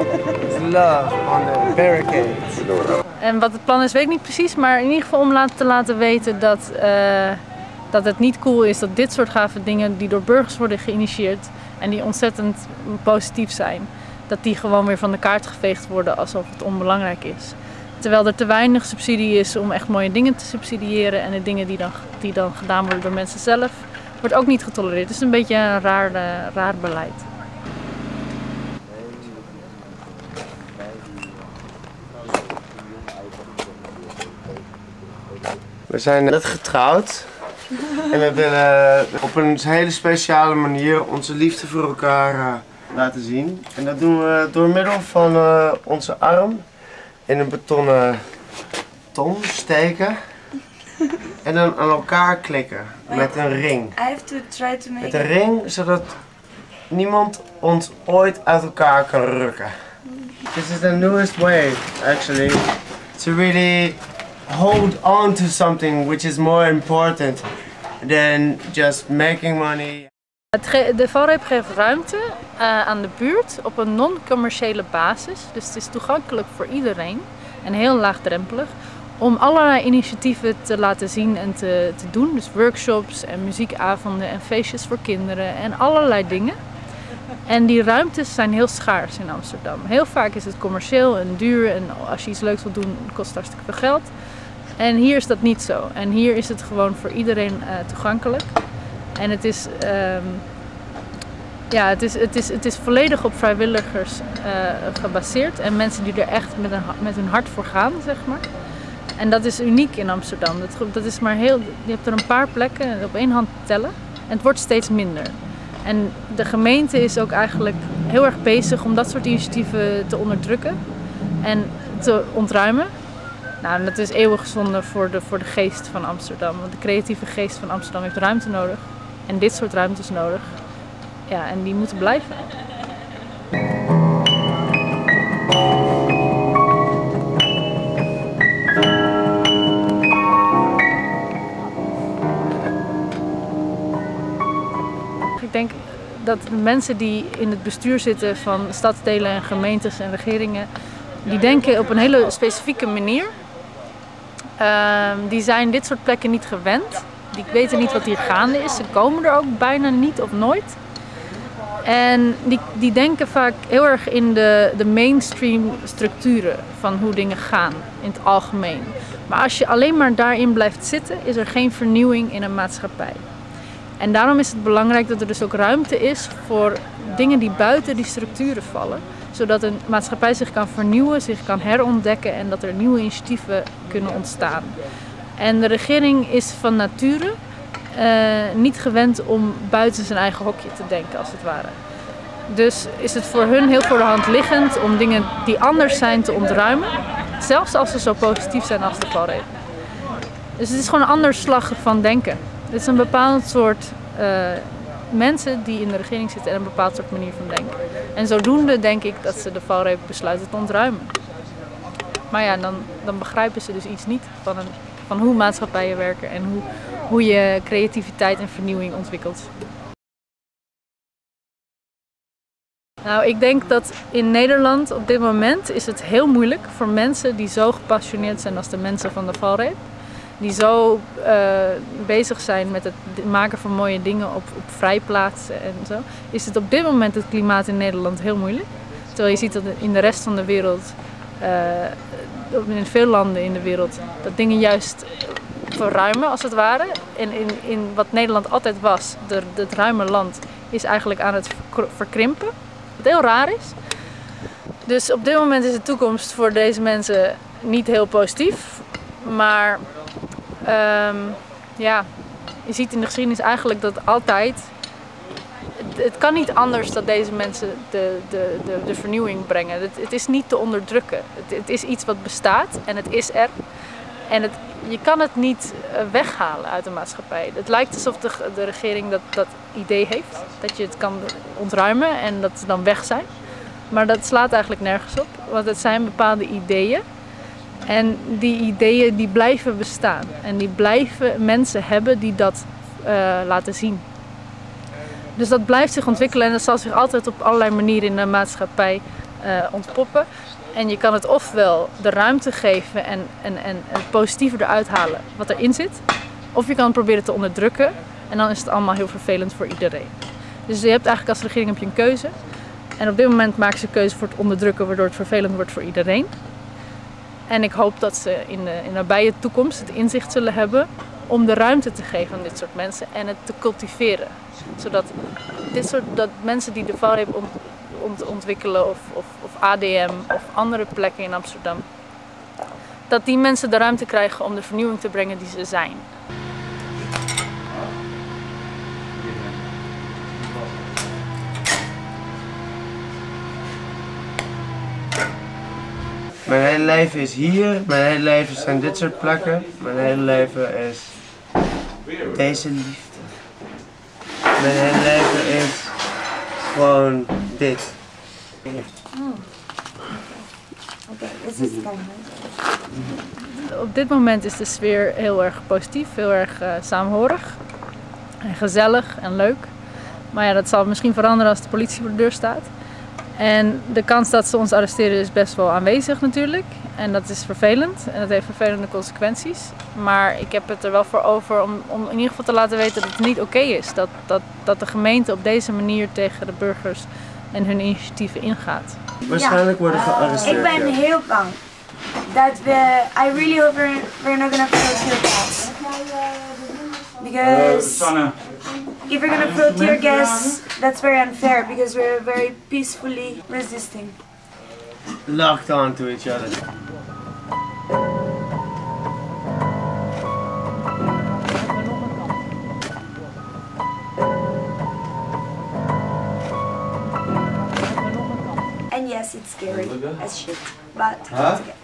It's love on the barricades. En wat het plan is, weet ik niet precies, maar in ieder geval om te laten weten dat, eh, dat het niet cool is dat dit soort gave dingen die door burgers worden geïnitieerd en die ontzettend positief zijn, dat die gewoon weer van de kaart geveegd worden alsof het onbelangrijk is. Terwijl er te weinig subsidie is om echt mooie dingen te subsidiëren en de dingen die dan, die dan gedaan worden door mensen zelf, wordt ook niet getolereerd. Het is een beetje een raar, eh, raar beleid. We zijn net getrouwd. En we willen op een hele speciale manier onze liefde voor elkaar eh, laten zien. En dat doen we door middel van eh, onze arm in een betonnen ton steken. En dan aan elkaar klikken met een ring. I have to try to make Met een ring, zodat niemand ons ooit uit elkaar kan rukken. This is the newest way, actually, to really hold on to something which is more important than just making money. De valreep geeft ruimte eh, aan de buurt op een non-commerciële basis. Dus het is toegankelijk voor iedereen en heel laagdrempelig. Om allerlei initiatieven te laten zien en te, te doen. Dus workshops en muziekavonden en feestjes voor kinderen en allerlei dingen. En die ruimtes zijn heel schaars in Amsterdam. Heel vaak is het commercieel en duur en als je iets leuks wilt doen kost het hartstikke veel geld. En hier is dat niet zo. En hier is het gewoon voor iedereen eh, toegankelijk. En het is, ehm, ja, het, is, het, is, het is volledig op vrijwilligers eh, gebaseerd. En mensen die er echt met, een, met hun hart voor gaan, zeg maar. En dat is uniek in Amsterdam. Dat, dat is maar heel, je hebt er een paar plekken op één hand te tellen. En het wordt steeds minder. En de gemeente is ook eigenlijk heel erg bezig om dat soort initiatieven te onderdrukken en te ontruimen. Nou, dat is eeuwig zonde voor de, voor de geest van Amsterdam. Want de creatieve geest van Amsterdam heeft ruimte nodig. En dit soort ruimtes nodig. Ja, en die moeten blijven. Ik denk dat de mensen die in het bestuur zitten van stadsdelen en gemeentes en regeringen, die denken op een hele specifieke manier. Ehm, die zijn dit soort plekken niet gewend. Die weten niet wat hier gaande is. Ze komen er ook bijna niet of nooit. En die, die denken vaak heel erg in de, de mainstream structuren van hoe dingen gaan in het algemeen. Maar als je alleen maar daarin blijft zitten, is er geen vernieuwing in een maatschappij. En daarom is het belangrijk dat er dus ook ruimte is voor dingen die buiten die structuren vallen. Zodat een maatschappij zich kan vernieuwen, zich kan herontdekken en dat er nieuwe initiatieven kunnen ontstaan. En de regering is van nature eh, niet gewend om buiten zijn eigen hokje te denken, als het ware. Dus is het voor hun heel voor de hand liggend om dingen die anders zijn te ontruimen. Zelfs als ze zo positief zijn als de valreep. Dus het is gewoon een ander slag van denken. Het is een bepaald soort eh, mensen die in de regering zitten en een bepaald soort manier van denken. En zodoende denk ik dat ze de valreep besluiten te ontruimen. Maar ja, dan, dan begrijpen ze dus iets niet van, een, van hoe maatschappijen werken en hoe, hoe je creativiteit en vernieuwing ontwikkelt. Nou, ik denk dat in Nederland op dit moment is het heel moeilijk voor mensen die zo gepassioneerd zijn als de mensen van de valreep. Die zo eh, bezig zijn met het maken van mooie dingen op, op vrijplaatsen en zo. Is het op dit moment het klimaat in Nederland heel moeilijk. Terwijl je ziet dat in de rest van de wereld, eh, in veel landen in de wereld, dat dingen juist verruimen als het ware. En in, in wat Nederland altijd was, de, het ruime land, is eigenlijk aan het verkr- verkrimpen. Wat heel raar is. Dus op dit moment is de toekomst voor deze mensen niet heel positief. Maar ehm, ja, je ziet in de geschiedenis eigenlijk dat altijd. Het, kan niet anders dat deze mensen de, de, de, de vernieuwing brengen. Het, het is niet te onderdrukken. Het, het is iets wat bestaat en het is er. En het, je kan het niet eh, weghalen uit de maatschappij. Het lijkt alsof de, de regering dat, dat idee heeft. Dat je het kan ontruimen en dat ze dan weg zijn. Maar dat slaat eigenlijk nergens op. Want het zijn bepaalde ideeën. En die ideeën die blijven bestaan. En die blijven mensen hebben die dat eh, laten zien. Dus dat blijft zich ontwikkelen en dat zal zich altijd op allerlei manieren in de maatschappij eh, ontpoppen. En je kan het ofwel de ruimte geven en, en, en het positieve eruit halen wat erin zit. Of je kan het proberen te onderdrukken en dan is het allemaal heel vervelend voor iedereen. Dus je hebt eigenlijk als regering je een keuze. En op dit moment maken ze keuze voor het onderdrukken waardoor het vervelend wordt voor iedereen. En ik hoop dat ze in de, in nabije toekomst het inzicht zullen hebben om de ruimte te geven aan dit soort mensen en het te cultiveren. Zodat dit soort, dat mensen die de valreep ont, ont, ontwikkelen of, of, of ADM of andere plekken in Amsterdam, dat die mensen de ruimte krijgen om de vernieuwing te brengen die ze zijn. Mijn hele leven is hier, mijn hele leven zijn dit soort plekken. Mijn hele leven is deze liefde. Mijn hele leven is gewoon dit. Op dit moment is de sfeer heel erg positief, heel erg uh, saamhorig en gezellig en leuk. Maar ja, dat zal misschien veranderen als de politie voor de deur staat. En de kans dat ze ons arresteren is best wel aanwezig natuurlijk. En dat is vervelend en dat heeft vervelende consequenties. Maar ik heb het er wel voor over om, om in ieder geval te laten weten dat het niet oké is. Dat, dat, dat de gemeente op deze manier tegen de burgers en hun initiatieven ingaat. Waarschijnlijk worden gearresteerd. Ik ben heel bang. Dat we, I really hope we're, we're not gonna tear gas. Because if we're gonna throw tear gas, that's very unfair because we're very peacefully resisting. Locked on to each other. And yes, it's scary as shit, but it's okay.